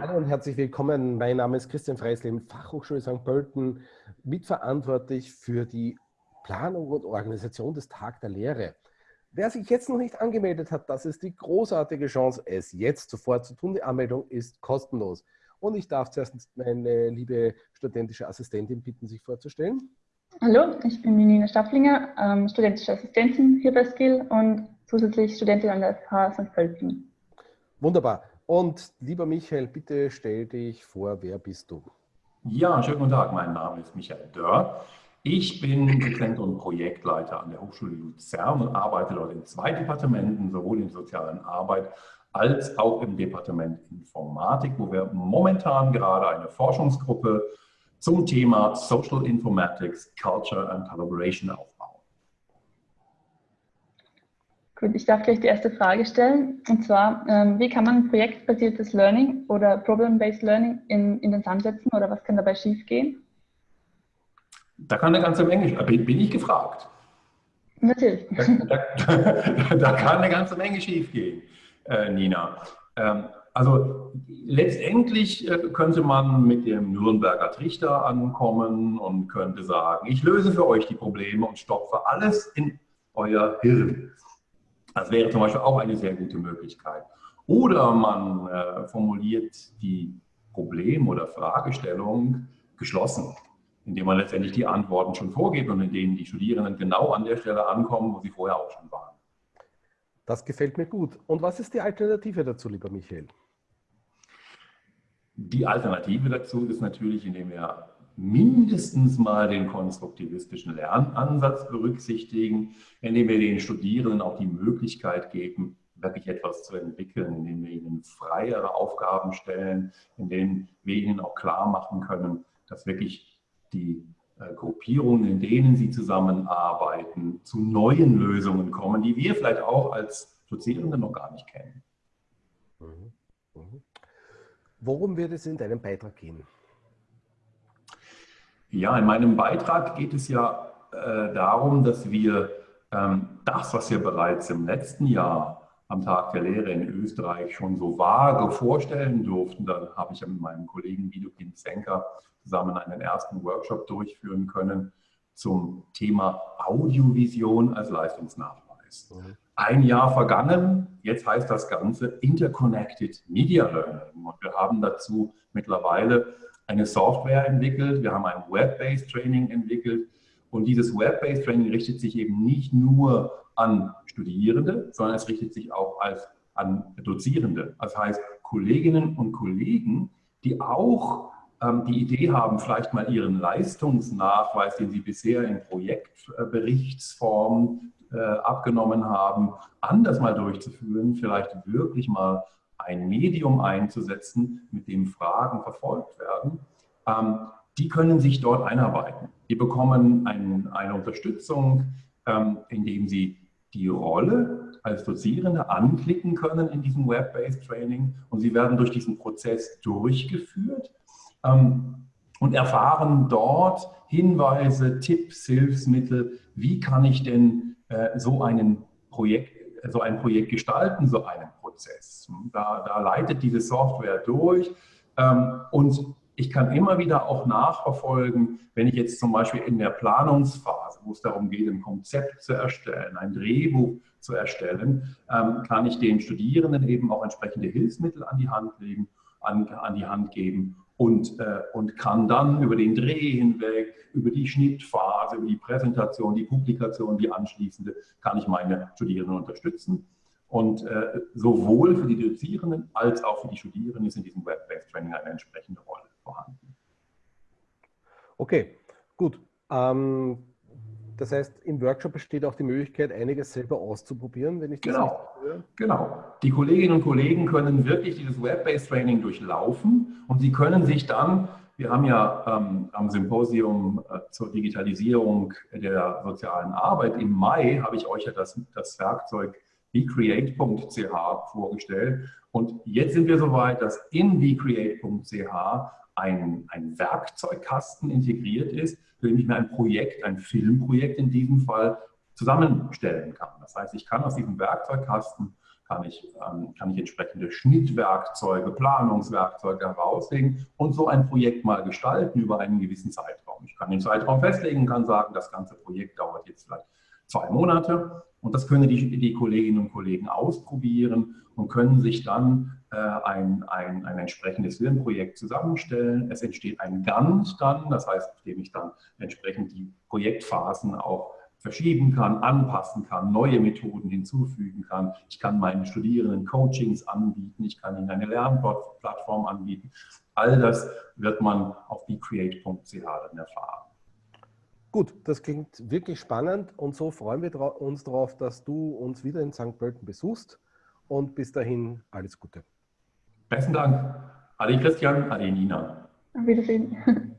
Hallo und herzlich willkommen. Mein Name ist Christian Freisleben, Fachhochschule St. Pölten, mitverantwortlich für die Planung und Organisation des Tag der Lehre. Wer sich jetzt noch nicht angemeldet hat, das ist die großartige Chance, es jetzt sofort zu tun. Die Anmeldung ist kostenlos. Und ich darf zuerst meine liebe studentische Assistentin bitten, sich vorzustellen. Hallo, ich bin Nina Stafflinger, ähm, studentische Assistentin hier bei Skill und zusätzlich Studentin an der FH St. Pölten. Wunderbar. Und lieber Michael, bitte stell dich vor, wer bist du? Ja, schönen guten Tag, mein Name ist Michael Dörr. Ich bin Dozent und Projektleiter an der Hochschule Luzern und arbeite dort in zwei Departementen, sowohl in sozialen Arbeit als auch im Departement Informatik, wo wir momentan gerade eine Forschungsgruppe zum Thema Social Informatics, Culture and Collaboration aufbauen. Gut, ich darf gleich die erste Frage stellen. Und zwar, ähm, wie kann man projektbasiertes Learning oder Problem-Based Learning in, in den Sand setzen oder was kann dabei schiefgehen? Da kann eine ganze Menge, bin, bin ich gefragt. Natürlich. Da, da, da, kann eine ganze Menge schiefgehen, äh, Nina. Ähm, also letztendlich äh, könnte man mit dem Nürnberger Trichter ankommen und könnte sagen, ich löse für euch die Probleme und stopfe alles in euer Hirn. Das wäre zum Beispiel auch eine sehr gute Möglichkeit. Oder man äh, formuliert die Problem- oder Fragestellung geschlossen, indem man letztendlich die Antworten schon vorgibt und in denen die Studierenden genau an der Stelle ankommen, wo sie vorher auch schon waren. Das gefällt mir gut. Und was ist die Alternative dazu, lieber Michael? Die Alternative dazu ist natürlich, indem wir mindestens mal den konstruktivistischen Lernansatz berücksichtigen, indem wir den Studierenden auch die Möglichkeit geben, wirklich etwas zu entwickeln, indem wir ihnen freiere Aufgaben stellen, in denen wir ihnen auch klar machen können, dass wirklich die äh, Gruppierungen, in denen sie zusammenarbeiten, zu neuen Lösungen kommen, die wir vielleicht auch als Dozierende noch gar nicht kennen. Mhm. Mhm. Worum wird es in deinem Beitrag gehen? Ja, in meinem Beitrag geht es ja äh, darum, dass wir ähm, das, was wir bereits im letzten Jahr am Tag der Lehre in Österreich schon so vage vorstellen durften, da habe ich ja mit meinem Kollegen Widukin Zenker zusammen einen ersten Workshop durchführen können zum Thema Audiovision als Leistungsnachweis. Mhm. Ein Jahr vergangen, jetzt heißt das Ganze Interconnected Media Learning. Und wir haben dazu mittlerweile eine Software entwickelt, wir haben ein Web-Based Training entwickelt und dieses Web-Based Training richtet sich eben nicht nur an Studierende, sondern es richtet sich auch als, an Dozierende. Das heißt, Kolleginnen und Kollegen, die auch ähm, die Idee haben, vielleicht mal ihren Leistungsnachweis, den sie bisher in Projektberichtsform äh, abgenommen haben, anders mal durchzuführen, vielleicht wirklich mal ein Medium einzusetzen, mit dem Fragen verfolgt werden, ähm, die können sich dort einarbeiten. Die bekommen ein, eine Unterstützung, ähm, indem sie die Rolle als Dozierende anklicken können in diesem Web-Based Training und sie werden durch diesen Prozess durchgeführt ähm, und erfahren dort Hinweise, Tipps, Hilfsmittel, wie kann ich denn äh, so, einen Projekt, so ein Projekt gestalten, so einen Prozess. Da, da leitet diese Software durch ähm, und ich kann immer wieder auch nachverfolgen, wenn ich jetzt zum Beispiel in der Planungsphase, wo es darum geht, ein Konzept zu erstellen, ein Drehbuch zu erstellen, ähm, kann ich den Studierenden eben auch entsprechende Hilfsmittel an die Hand legen, an, an die Hand geben und, äh, und kann dann über den Dreh hinweg, über die Schnittphase, über die Präsentation, die Publikation, die anschließende, kann ich meine Studierenden unterstützen. Und äh, sowohl für die Dozierenden als auch für die Studierenden ist in diesem Web-Based Training eine entsprechende Rolle vorhanden. Okay, gut. Ähm, das heißt, im Workshop besteht auch die Möglichkeit, einiges selber auszuprobieren, wenn ich das genau, höre. Genau. Die Kolleginnen und Kollegen können wirklich dieses Web-Based Training durchlaufen und sie können sich dann, wir haben ja ähm, am Symposium äh, zur Digitalisierung der sozialen Arbeit im Mai, habe ich euch ja das, das Werkzeug vcreate.ch vorgestellt. Und jetzt sind wir soweit, dass in vcreate.ch ein, ein Werkzeugkasten integriert ist, für den ich mir ein Projekt, ein Filmprojekt in diesem Fall, zusammenstellen kann. Das heißt, ich kann aus diesem Werkzeugkasten kann ich, ähm, kann ich entsprechende Schnittwerkzeuge, Planungswerkzeuge herauslegen und so ein Projekt mal gestalten über einen gewissen Zeitraum. Ich kann den Zeitraum festlegen, kann sagen, das ganze Projekt dauert jetzt vielleicht zwei Monate und das können die, die Kolleginnen und Kollegen ausprobieren und können sich dann äh, ein, ein, ein entsprechendes Filmprojekt zusammenstellen. Es entsteht ein Gantt dann, das heißt, indem ich dann entsprechend die Projektphasen auch verschieben kann, anpassen kann, neue Methoden hinzufügen kann. Ich kann meinen Studierenden Coachings anbieten, ich kann ihnen eine Lernplattform anbieten. All das wird man auf becreate.ch dann erfahren. Gut, das klingt wirklich spannend und so freuen wir uns darauf, dass du uns wieder in St. Pölten besuchst und bis dahin alles Gute. Besten Dank. Adi Christian, Adi Nina. Auf Wiedersehen.